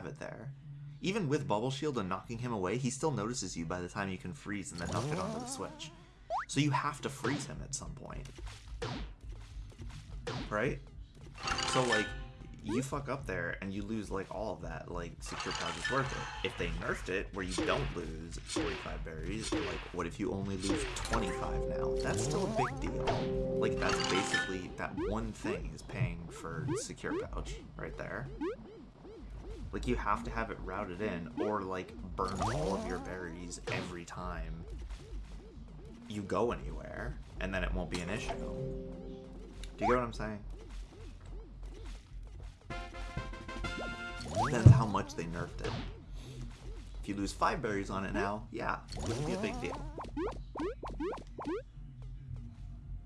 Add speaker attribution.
Speaker 1: have it there. Even with Bubble Shield and knocking him away, he still notices you by the time you can freeze and then knock it onto the switch. So you have to freeze him at some point. Right? So, like, you fuck up there and you lose, like, all of that. Like, Secure Pouch is worth it. If they nerfed it where you don't lose 45 berries, like, what if you only lose 25 now? That's still a big deal. Like, that's basically, that one thing is paying for Secure Pouch right there. Like, you have to have it routed in, or, like, burn all of your berries every time you go anywhere, and then it won't be an issue. Do you get what I'm saying? That's how much they nerfed it. If you lose five berries on it now, yeah, it would be a big deal.